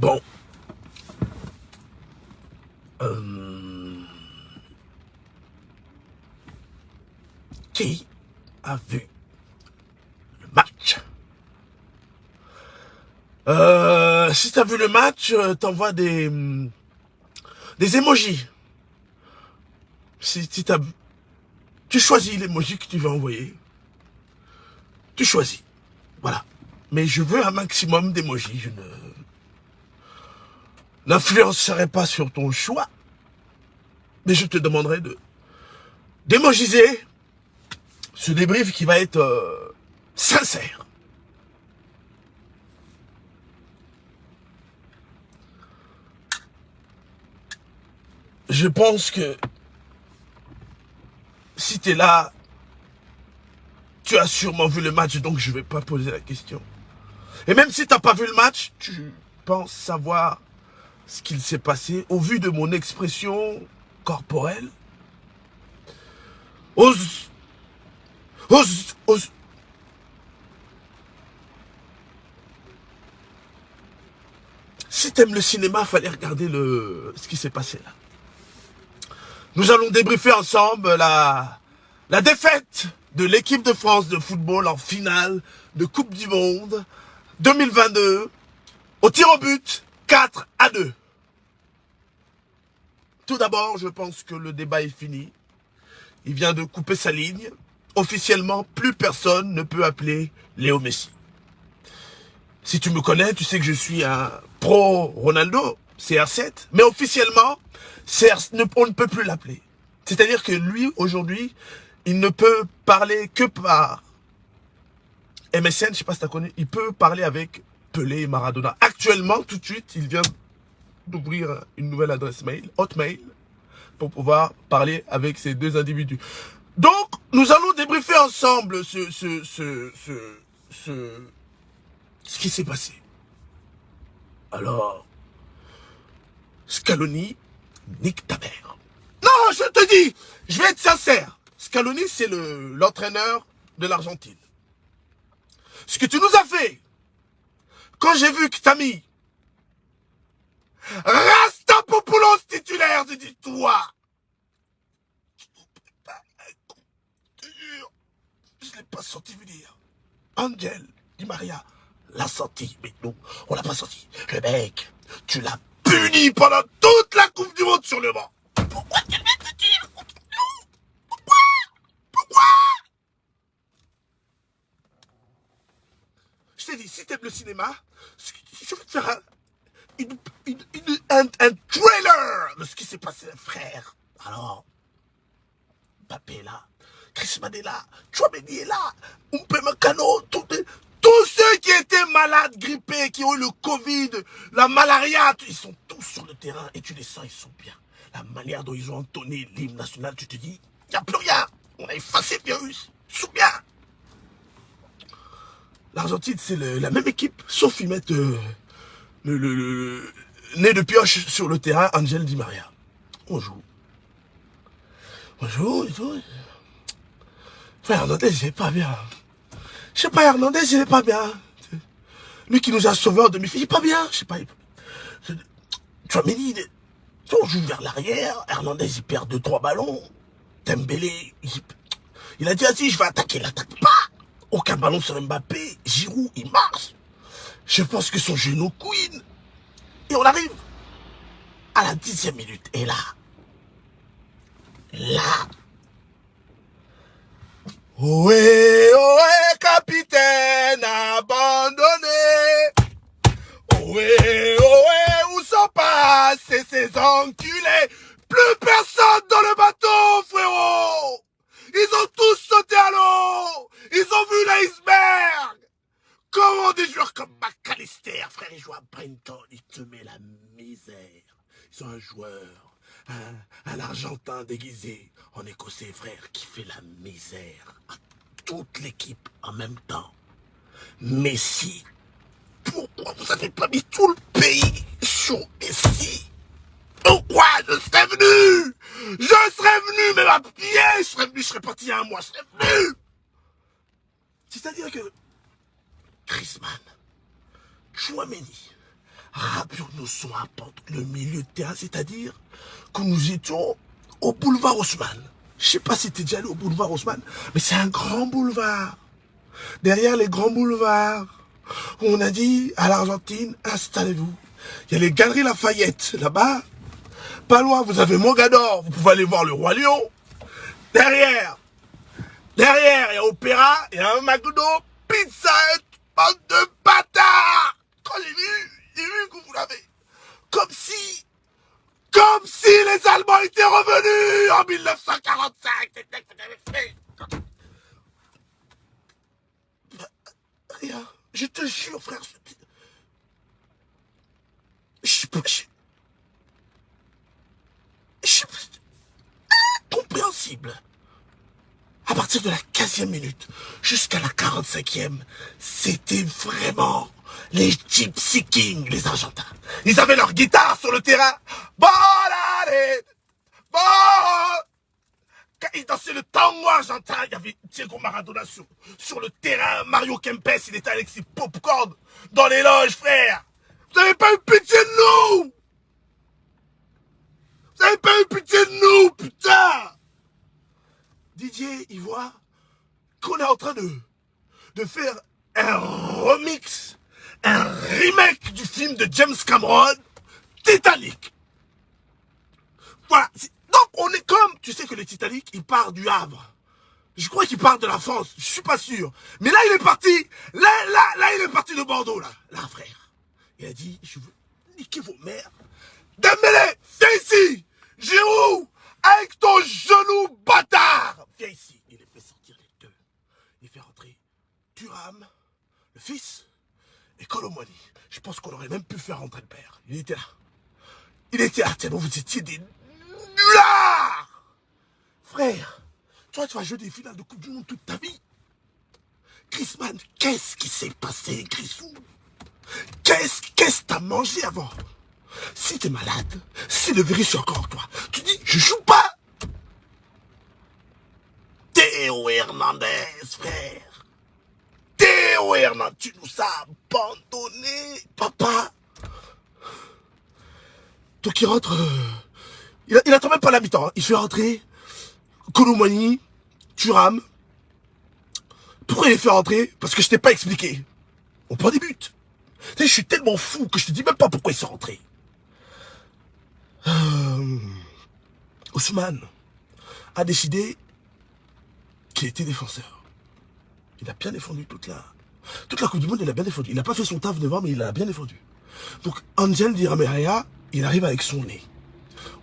Bon. Euh, Qui a vu le match euh, Si t'as vu le match, euh, t'envoies des hum, des emojis. Si, si t'as tu choisis l'emoji que tu vas envoyer. Tu choisis. Voilà. Mais je veux un maximum d'emojis. Je ne n'influencerai pas sur ton choix, mais je te demanderai de démogiser ce débrief qui va être euh, sincère. Je pense que si tu là, tu as sûrement vu le match, donc je ne vais pas poser la question. Et même si tu n'as pas vu le match, tu penses savoir ce qu'il s'est passé au vu de mon expression corporelle. Ose, ose, ose. Si t'aimes le cinéma, fallait regarder ce qui s'est passé là. Nous allons débriefer ensemble la, défaite de l'équipe de France de football en finale de Coupe du Monde 2022 au tir au but 4 à 2. Tout d'abord, je pense que le débat est fini. Il vient de couper sa ligne. Officiellement, plus personne ne peut appeler Léo Messi. Si tu me connais, tu sais que je suis un pro Ronaldo, CR7, mais officiellement, on ne peut plus l'appeler. C'est-à-dire que lui, aujourd'hui, il ne peut parler que par MSN, je sais pas si tu as connu, il peut parler avec Pelé et Maradona. Actuellement, tout de suite, il vient d'ouvrir une nouvelle adresse mail, Hotmail, pour pouvoir parler avec ces deux individus. Donc, nous allons débriefer ensemble ce, ce, ce, ce, ce, ce qui s'est passé. Alors, Scaloni, nique ta mère. Non, je te dis, je vais être sincère. Scaloni, c'est l'entraîneur de l'Argentine. Ce que tu nous as fait, quand j'ai vu que t'as mis Rastapopoulos titulaire, je dis toi. Je l'ai pas senti venir. Angel, dit Maria, l'a senti, mais nous, on l'a pas senti. Le mec, tu l'as puni pendant toute la Coupe du Monde sur le banc. Pourquoi tu mets dire Pourquoi? Pourquoi? Je t'ai dit, si t'aimes le cinéma, je vais te faire un, un, trailer de ce qui s'est passé, frère. Alors, Mbappé est là, Chris est là, Chouameni est là, Umpe Makano, tous ceux qui étaient malades, grippés, qui ont eu le Covid, la malaria, ils sont tous sur le terrain et tu les sens, ils sont bien. La manière dont ils ont entonné l'hymne national, tu te dis, il n'y a plus rien. On a effacé le virus. Ils sont bien. L'Argentine, c'est la même équipe, sauf ils mettent euh, le, nez de pioche sur le terrain, Angel Di Maria. On joue. On joue il est pas bien. Je sais pas, Hernandez, il est pas bien. Lui qui nous a sauvés en demi-finale, il est pas bien. Je sais pas. Tu vois, Méni, on joue vers l'arrière. Hernandez, il perd deux, trois ballons. Tembélé, il, il a dit, si, je vais attaquer, il n'attaque pas. Aucun ballon sur Mbappé. Giroud, il marche. Je pense que son genou queen. Et on arrive à la dixième minute. Et là, là, Ohé, ohé, capitaine abandonné. Ohé, ohé, où sont passés ces enculés? Plus personne dans le bateau, frérot Ils ont tous sauté à l'eau Ils ont vu l'iceberg Comment des joueurs comme McAllister, frère, ils jouent à Brenton, ils te mettent la misère? Ils sont un joueur, un, Argentin déguisé en Écossais, frère, qui fait la misère à toute l'équipe en même temps. Messi, pourquoi vous avez pas mis tout le pays sur Messi Pourquoi je serais venu? Je serais venu, même à pied, je serais venu, je serais parti un mois, je serais venu! C'est-à-dire que Griezmann, Chouameni, Rabiot nous sont à le milieu de terrain, c'est-à-dire que nous étions au boulevard Haussmann. Je sais pas si tu es déjà allé au boulevard Haussmann, mais c'est un grand boulevard. Derrière les grands boulevards, on a dit à l'Argentine, installez-vous. Il y a les galeries Lafayette, là-bas. Pas loin, vous avez Mogador, vous pouvez aller voir le Roi Lion. Derrière, derrière, il y a Opéra, il y a un McDo, Pizza Hut, bande de bâtards Quand j'ai vu, vous l'avez. Comme si, comme si les Allemands étaient revenus en 1945. Rien. Je te jure, frère. Je pas... Je suis incompréhensible. À partir de la 15e minute jusqu'à la 45e, c'était vraiment les Gypsy Kings, les Argentins. Ils avaient leur guitare sur le terrain. Bon, allez, bon. Quand ils dansaient le tango argentin, il y avait Diego Maradona sur, le terrain. Mario Kempes, il était avec ses popcorn dans les loges, frère. Vous n'avez pas eu pitié de nous? Vous n'avez pas eu pitié de nous, putain? Didier, il voit qu'on est en train de, de faire un remix un remake du film de James Cameron, Titanic. Voilà. Donc on est comme, tu sais que le Titanic, il part du Havre. Je crois qu'il part de la France, je suis pas sûr. Mais là, il est parti, là, là, là, il est parti de Bordeaux, là. Là, frère. Il a dit, je veux niquer vos mères. Dembélé, viens ici. Giroud, avec ton genou bâtard. Viens ici. Il les fait sortir les deux. Il fait rentrer Thuram, le fils, et Colomani, je pense qu'on aurait même pu faire rentrer le père. Il était là. Il était là, tellement vous étiez des nullards Frère, toi tu vas jouer des finales de Coupe du Monde toute ta vie. Griezmann, qu'est-ce qui s'est passé, Grisou Qu'est-ce qu'est-ce que t'as mangé avant? Si t'es malade, si le virus est encore en toi, tu dis, je joue pas Théo Hernandez, frère Théo Hernandez, tu nous as abandonné, papa. Donc il rentre, euh, il, il, attend même pas l'habitant, hein. il fait rentrer Colomani, Turam. Pourquoi il les fait rentrer? Parce que je t'ai pas expliqué. On prend des buts. Je suis tellement fou que je te dis même pas pourquoi ils sont rentrés. Euh, Ousmane a décidé qu'il était défenseur. Il a bien défendu toute la, toute la Coupe du Monde, il a bien défendu. Il n'a pas fait son taf devant, mais il a bien défendu. Donc, Angel Di il arrive avec son nez.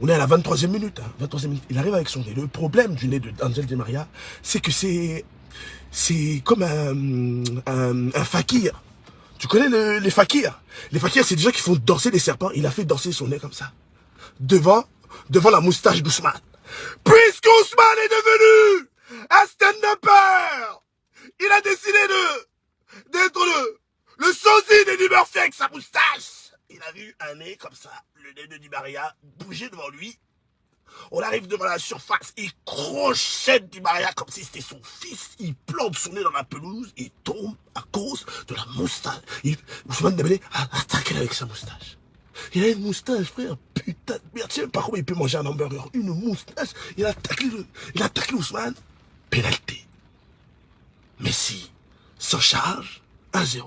On est à la 23e minute, 23e hein, minute. Il arrive avec son nez. Le problème du nez d'Angel Di Maria, c'est que c'est, c'est comme un, un, fakir. Tu connais les fakirs? Les fakirs, c'est des gens qui font danser des serpents. Il a fait danser son nez comme ça. Devant, devant la moustache d'Ousmane. Puisque Ousmane est devenu un stand-upper il a décidé de d'être le, le sosie de Murphy avec sa moustache. Il a vu un nez comme ça, le nez de Di Maria bouger devant lui. On arrive devant la surface, il crochette Di Maria comme si c'était son fils. Il plante son nez dans la pelouse, il tombe à cause de la moustache. Il, Ousmane Dembélé a attaqué avec sa moustache. Il a une moustache, frère. Putain de merde. Tu sais pas comment il peut manger un hamburger. Une moustache. Il a attaqué, il a attaqué Ousmane. Pénalité. Messi s'en charge 1-0.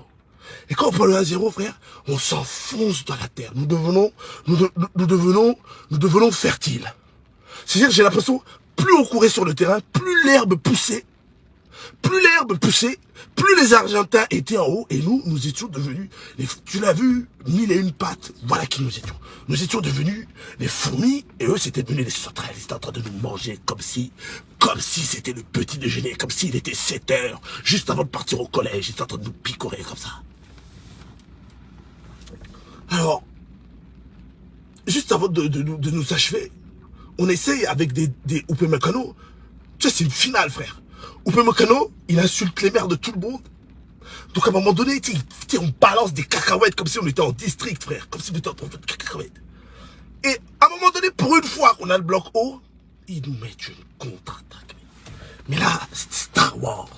Et quand on prend le 1-0, frère, on s'enfonce dans la terre. Nous devenons, nous, devenons, nous devenons fertiles. C'est-à-dire, j'ai l'impression, plus on courait sur le terrain, plus l'herbe poussait, plus l'herbe poussait, plus les Argentins étaient en haut, et nous, nous étions devenus, tu l'as vu, mille et une pattes, voilà qui nous étions. Nous étions devenus les fourmis, et eux, c'était devenus les sauterelles. Ils étaient en train de nous manger comme si, comme si c'était le petit déjeuner, comme s'il était 7 heures, juste avant de partir au collège. Ils étaient en train de nous picorer comme ça. Alors, juste avant de, nous achever, on essaye avec des, des Oupé Tu sais, c'est une finale, frère. Upamecano, il insulte les mères de tout le monde. Donc à un moment donné, on balance des cacahuètes comme si on était en district, frère. Comme si on était en de cacahuètes. Et à un moment donné, pour une fois qu'on a le bloc haut, ils nous mettent une contre-attaque. Mais là, Star Wars.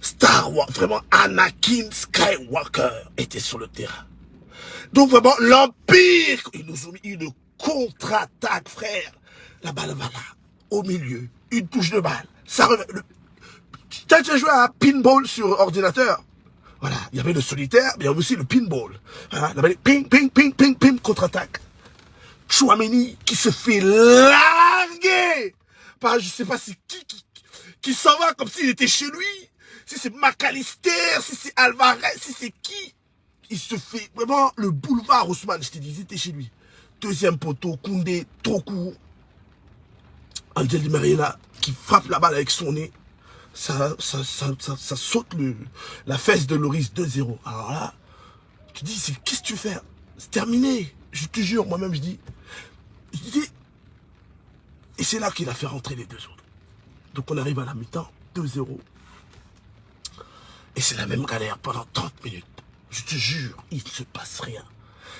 Star Wars, vraiment, Anakin Skywalker était sur le terrain. Donc vraiment, l'Empire, ils nous ont mis une contre-attaque, frère. La balle va là, au milieu, une touche de balle. Ça revient. Tu as déjà joué à pinball sur ordinateur? Voilà, il y avait le solitaire, mais il y avait aussi le pinball. Voilà, balle, ping, ping, ping, ping, ping, contre-attaque. Chouameni qui se fait larguer par je sais pas c'est qui qui, qui s'en va comme s'il était chez lui. Si c'est McAllister, si c'est Alvarez, si c'est qui. Il se fait vraiment le boulevard Ousmane, je te dis, il était chez lui. Deuxième poteau, Koundé, trop court. Angel Di qui frappe la balle avec son nez. Ça, ça, ça, ça, saute le, la fesse de Loris 2-0. Alors là, tu dis, qu'est-ce que tu fais C'est terminé. Je te jure, moi-même, je dis, je dis, et c'est là qu'il a fait rentrer les deux autres. Donc on arrive à la mi-temps, 2-0. Et c'est la même galère pendant 30 minutes. Je te jure, il ne se passe rien.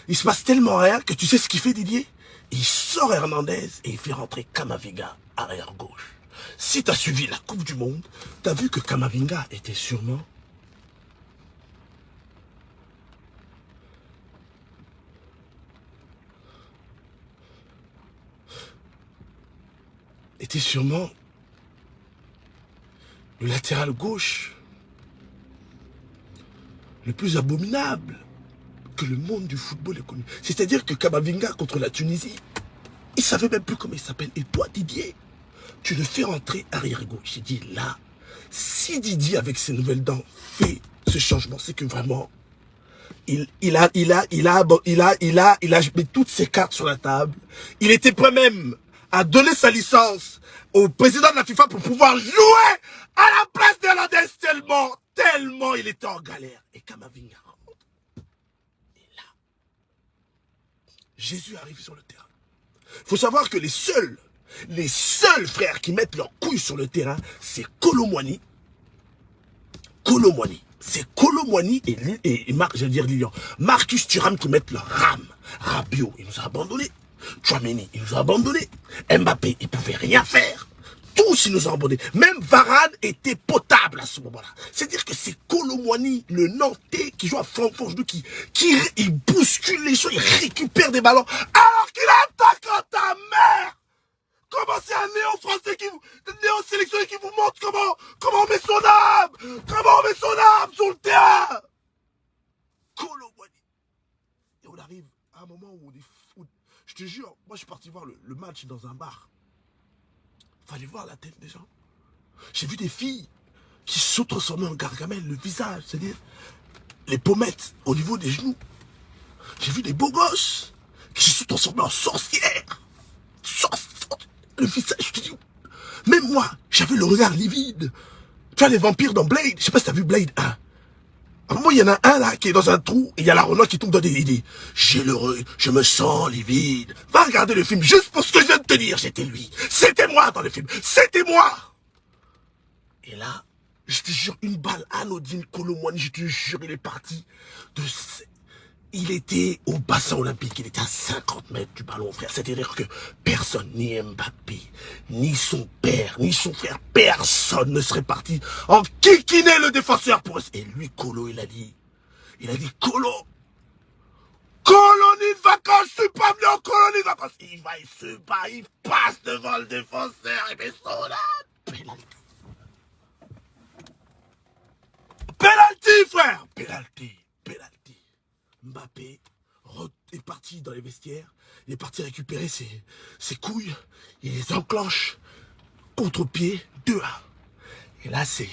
Il se passe tellement rien que tu sais ce qu'il fait Didier? Il sort Hernandez et il fait rentrer Kamavinga arrière gauche. Si tu as suivi la Coupe du Monde, tu as vu que Kamavinga était sûrement était sûrement le latéral gauche le plus abominable que le monde du football ait connu. C'est-à-dire que Kamavinga contre la Tunisie, il savait même plus comment il s'appelle. Et toi, Didier, tu le fais rentrer arrière gauche. J'ai dit là, si Didier avec ses nouvelles dents fait ce changement, c'est que vraiment il, il, a, il a, il a, il a, il a, il mis toutes ses cartes sur la table. Il était prêt même à donner sa licence au président de la FIFA pour pouvoir jouer à la place d'Hernandez tellement, tellement il était en galère. Et Kamavinga. Et là, Jésus arrive sur le terrain. faut savoir que les seuls, les seuls frères qui mettent leurs couilles sur le terrain, c'est Colomwani. Colomwani. C'est Colomwani et, et, et Marc, j'allais dire Lilian. Marcus Thuram qui mettent leur rame. Rabio, il nous a abandonnés. Chouameni, il nous a abandonnés. Mbappé, il pouvait rien faire. Tous, ils nous ont abandonnés. Même Varane était potable à ce moment-là. C'est-à-dire que c'est Colomwani, le Nantais, qui joue à Francfort, qui, qui il bouscule les choses, il récupère des ballons, alors qu'il attaque ta mère Comment c'est un néo-français qui vous, néo-sélectionné qui vous montre comment, comment on met son âme? Comment on met son âme sur le terrain? Et on arrive à un moment où on est je te jure, moi je suis parti voir le, match dans un bar. Fallait voir la tête des gens. J'ai vu des filles qui se transformaient en gargamel, le visage, c'est-à-dire les pommettes au niveau des genoux. J'ai vu des beaux gosses qui se transformés en sorcières. Le visage, je te dis. Même moi, j'avais le regard livide. Tu vois les vampires dans Blade, je sais pas si t'as vu Blade 1. Moi, il y en a un là qui est dans un trou et il y a la Renault qui tombe dans des idées. J'ai l'heureux, je me sens livide. Va regarder le film juste pour ce que je viens de te dire. C'était lui. C'était moi dans le film. C'était moi. Et là, je te jure, une balle anodine, Colomwani, je te jure, il est parti de il était au bassin olympique, il était à 50 mètres du ballon, frère. C'est-à-dire que personne, ni Mbappé, ni son père, ni son frère, personne ne serait parti en kikiné le défenseur pour... Et lui, Colo, il a dit, il a dit, Colo, colonie de vacances, je suis pas colonie de vacances. Il va, il se bat, il passe devant le défenseur, et met son pénalty. Pénalty, frère, pénalty, pénalty. Mbappé est parti dans les vestiaires, il est parti récupérer ses, ses couilles, il les enclenche, contre-pied, 2 à. Et là, c'est...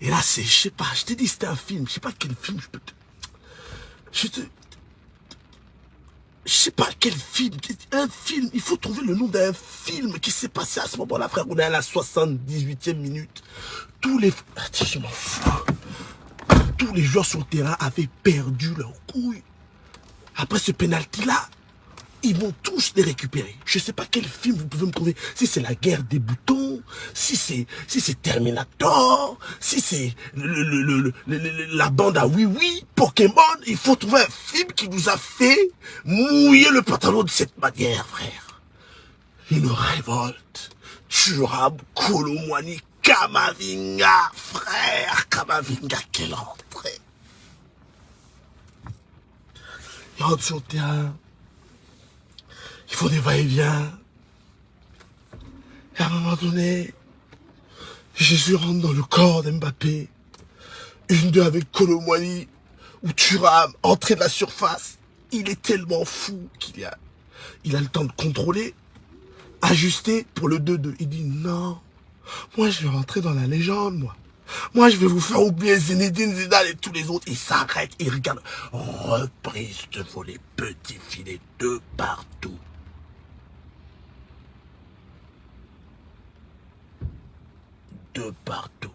Et là, c'est, je sais pas, je t'ai dit c'était un film, je sais pas quel film je peux te... Je te... Je sais pas quel film, un film, il faut trouver le nom d'un film qui s'est passé à ce moment-là, frère, on est à la 78e minute. Tous les... Attends, je m'en fous tous les joueurs sur le terrain avaient perdu leur couille. Après ce pénalty-là, ils vont tous les récupérer. Je ne sais pas quel film vous pouvez me trouver. Si c'est la guerre des boutons, si c'est si c'est Terminator, si c'est le, la bande à oui oui, Pokémon, il faut trouver un film qui nous a fait mouiller le pantalon de cette manière, frère. Une révolte. Turab, Kolomwani, Kamavinga, frère, Kamavinga, quelle entrée. Il rentre sur le terrain. Il faut des va-et-vient. Et à un moment donné, Jésus rentre dans le corps d'Mbappé. Une deux avec Colomwani, ou Thuram, entrée de la surface. Il est tellement fou qu'il a, il a le temps de contrôler, ajuster pour le 2-2. Il dit non, moi je vais rentrer dans la légende, moi. Moi, je vais vous faire oublier Zinedine Zidane et tous les autres. Il s'arrête, il regarde. Reprise de voler petits filets de partout. de partout.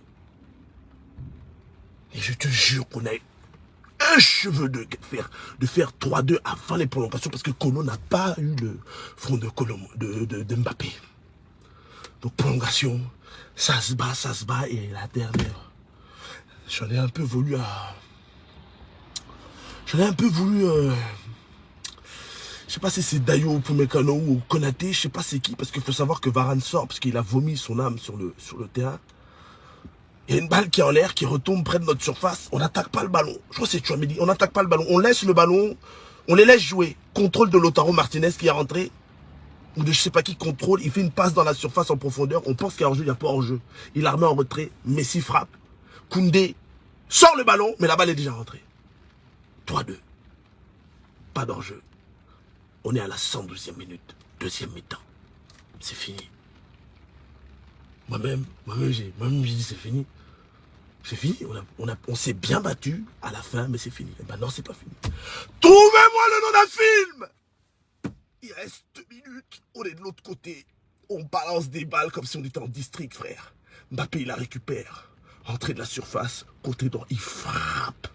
Et je te jure qu'on a un cheveu de faire, de faire 3-2 avant les prolongations parce que Colo n'a pas eu le front de, de, de, Mbappé. Donc prolongation, ça se bat, ça se bat et la dernière, j'en ai un peu voulu à... J'en ai un peu voulu... Euh, je sais pas si c'est Dayo Pumekano ou Konaté, je sais pas c'est qui, parce qu'il faut savoir que Varane sort, parce qu'il a vomi son âme sur le, sur le terrain. Il y a une balle qui est en l'air, qui retombe près de notre surface, on n'attaque pas le ballon. Je crois que c'est Chouamedi, on n'attaque pas le ballon, on laisse le ballon, on les laisse jouer. Contrôle de Lotaro Martinez qui est rentré, ou de je sais pas qui contrôle, il fait une passe dans la surface en profondeur, on pense qu'il y a hors-jeu, il n'y a pas hors-jeu. Il la remet en retrait, Messi frappe, Koundé sort le ballon, mais la balle est déjà rentrée. 3-2. Pas d'enjeu. On est à la 112e minute, deuxième mi-temps. C'est fini. Moi-même, moi-même, j'ai dit c'est fini. C'est fini, on, a, on, s'est bien battu à la fin, mais c'est fini. Eh ben non, c'est pas fini. Trouvez-moi le nom d'un film Il reste deux minutes, on est de l'autre côté. On balance des balles comme si on était en district, frère. Mbappé, il la récupère. Entrée de la surface, côté droit, il frappe.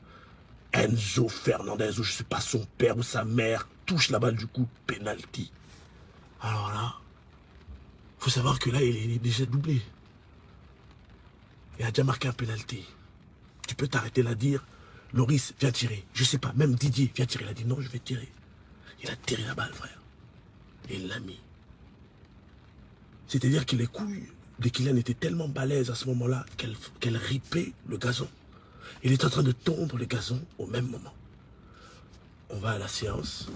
Enzo Fernandez, ou je sais pas son père ou sa mère, touche la balle du coup, penalty. Alors là, faut savoir que là, il est déjà doublé. Il a déjà marqué un penalty. Tu peux t'arrêter là, dire, Loris, viens tirer. Je sais pas, même Didier, viens tirer. Il a dit, non, je vais tirer. Il a tiré la balle, frère. Et il l'a mis. C'est-à-dire que les couilles de Kylian étaient tellement balèzes à ce moment-là qu'elles qu ripaient le gazon. Il est en train de tondre le gazon au même moment. On va à la séance.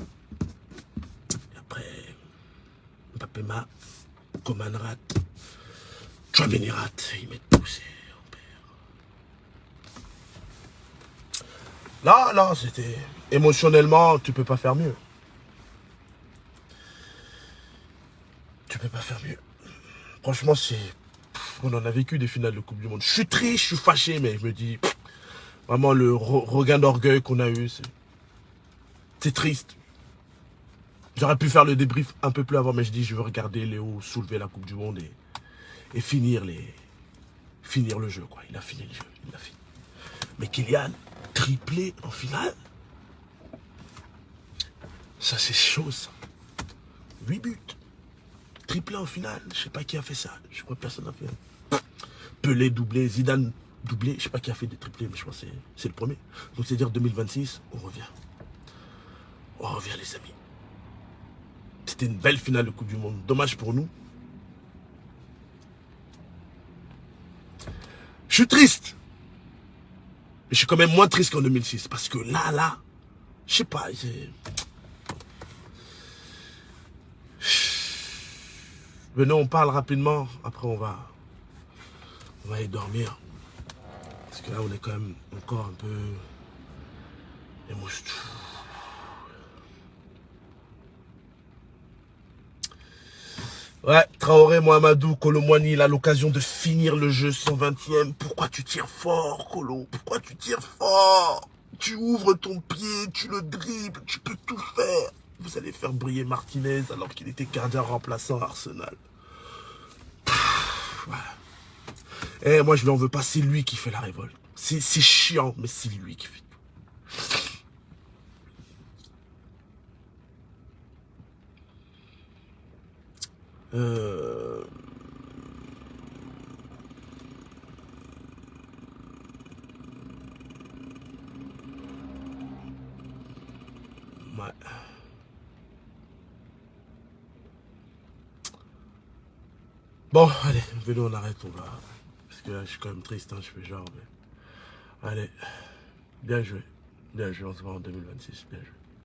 Et après, Mbappé Ma, Coman Rat, Rat, ils mettent poussé. Là, là, c'était... Émotionnellement, tu peux pas faire mieux. Tu peux pas faire mieux. Franchement, c'est... On en a vécu des finales de Coupe du Monde. Je suis triste, je suis fâché, mais je me dis... Vraiment, le regain d'orgueil qu'on a eu, c'est triste. J'aurais pu faire le débrief un peu plus avant, mais je dis, je veux regarder Léo soulever la Coupe du Monde et, finir les finir le jeu. quoi. Il a fini le jeu, il a fini. Mais Kylian, triplé en finale, ça c'est chaud ça. 8 buts, triplé en finale, je sais pas qui a fait ça, je crois personne n'a fait. Pelé doublé, Zidane doublé. Je sais pas qui a fait des triplés, mais je pense que c'est le premier. Donc c'est-à-dire 2026, on revient. On revient les amis. C'était une belle finale de Coupe du Monde. Dommage pour nous. Je suis triste. Mais je suis quand même moins triste qu'en 2006. Parce que là, là, je sais pas. Venez, on parle rapidement. Après, on va, on va aller dormir. Parce que là, on est quand même encore un peu émousteux. Ouais, Traoré, Mohamedou, Colomwani, il a l'occasion de finir le jeu 120e. Pourquoi tu tires fort, Colo Pourquoi tu tires fort? Tu ouvres ton pied, tu le dribbles, tu peux tout faire. Vous allez faire briller Martinez alors qu'il était gardien remplaçant Arsenal. Voilà. Eh, moi, je lui en veux pas. C'est lui qui fait la révolte. C'est chiant, mais c'est lui qui fait tout. Euh... Bon, allez, vélo, on arrête, on va. Parce que là, je suis quand même triste, hein, je fais genre. Mais... Allez, bien joué. Bien joué, on se voit en 2026, bien joué.